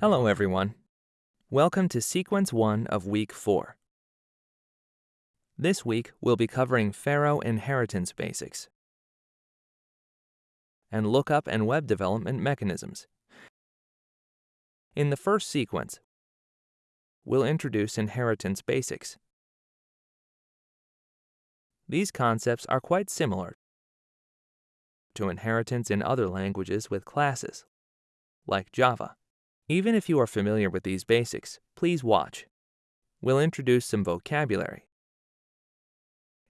Hello, everyone. Welcome to Sequence 1 of Week 4. This week, we'll be covering Pharo inheritance basics and lookup and web development mechanisms. In the first sequence, we'll introduce inheritance basics. These concepts are quite similar to inheritance in other languages with classes, like Java. Even if you are familiar with these basics, please watch. We'll introduce some vocabulary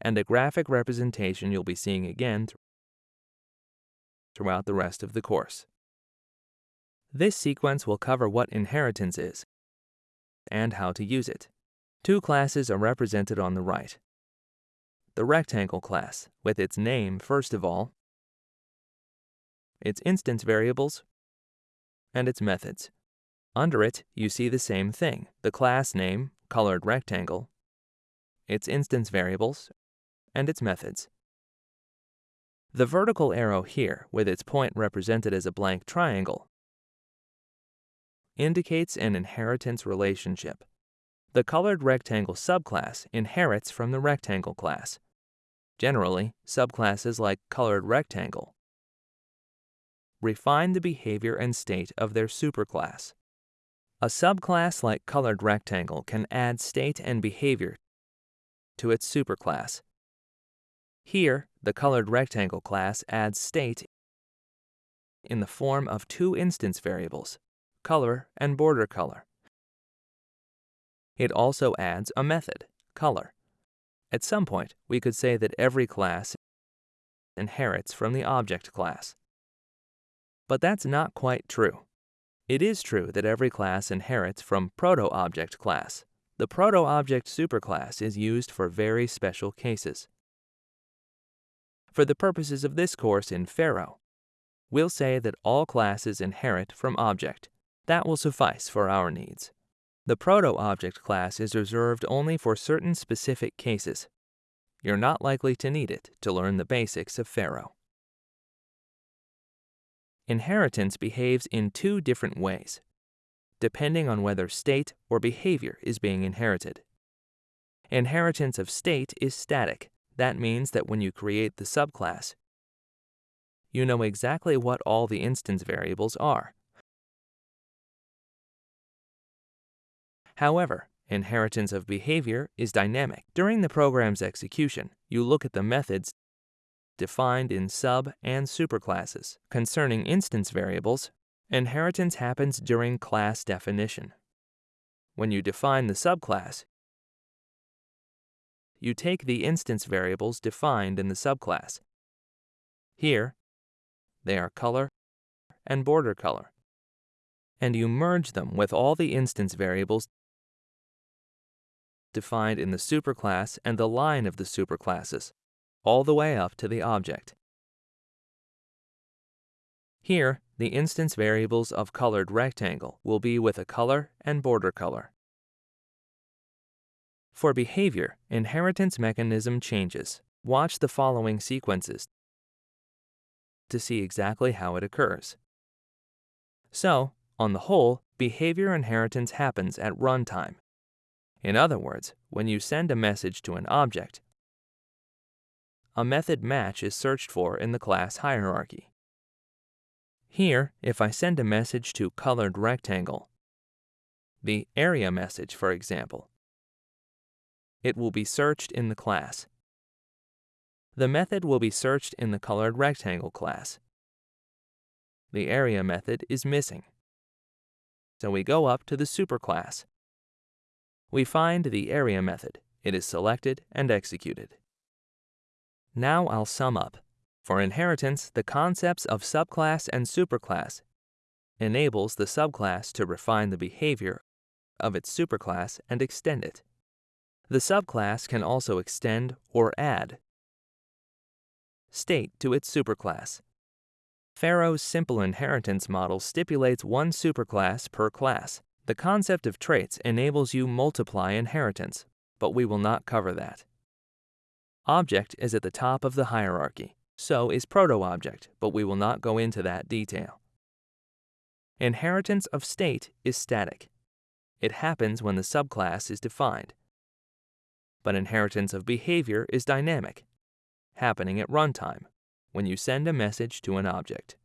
and a graphic representation you'll be seeing again throughout the rest of the course. This sequence will cover what inheritance is and how to use it. Two classes are represented on the right. The rectangle class, with its name first of all, its instance variables, and its methods. Under it, you see the same thing, the class name, colored rectangle, its instance variables, and its methods. The vertical arrow here, with its point represented as a blank triangle, indicates an inheritance relationship. The colored rectangle subclass inherits from the rectangle class. Generally, subclasses like colored rectangle refine the behavior and state of their superclass. A subclass like colored rectangle can add state and behavior to its superclass. Here, the colored rectangle class adds state in the form of two instance variables, color and border color. It also adds a method, color. At some point, we could say that every class inherits from the object class. But that's not quite true. It is true that every class inherits from proto-object class. The proto-object superclass is used for very special cases. For the purposes of this course in Pharo, we'll say that all classes inherit from object. That will suffice for our needs. The proto-object class is reserved only for certain specific cases. You're not likely to need it to learn the basics of Pharo. Inheritance behaves in two different ways, depending on whether state or behavior is being inherited. Inheritance of state is static. That means that when you create the subclass, you know exactly what all the instance variables are. However, inheritance of behavior is dynamic. During the program's execution, you look at the methods defined in sub and superclasses. Concerning instance variables, inheritance happens during class definition. When you define the subclass, you take the instance variables defined in the subclass. Here, they are color and border color, and you merge them with all the instance variables defined in the superclass and the line of the superclasses all the way up to the object. Here, the instance variables of colored rectangle will be with a color and border color. For behavior, inheritance mechanism changes. Watch the following sequences to see exactly how it occurs. So, on the whole, behavior inheritance happens at runtime. In other words, when you send a message to an object, a method match is searched for in the class hierarchy. Here, if I send a message to colored rectangle, the area message, for example, it will be searched in the class. The method will be searched in the colored rectangle class. The area method is missing. So we go up to the superclass. We find the area method. It is selected and executed. Now I'll sum up. For inheritance, the concepts of subclass and superclass enables the subclass to refine the behavior of its superclass and extend it. The subclass can also extend or add state to its superclass. Pharo's simple inheritance model stipulates one superclass per class. The concept of traits enables you multiply inheritance, but we will not cover that. Object is at the top of the hierarchy. So is proto-object, but we will not go into that detail. Inheritance of state is static. It happens when the subclass is defined. But inheritance of behavior is dynamic, happening at runtime, when you send a message to an object.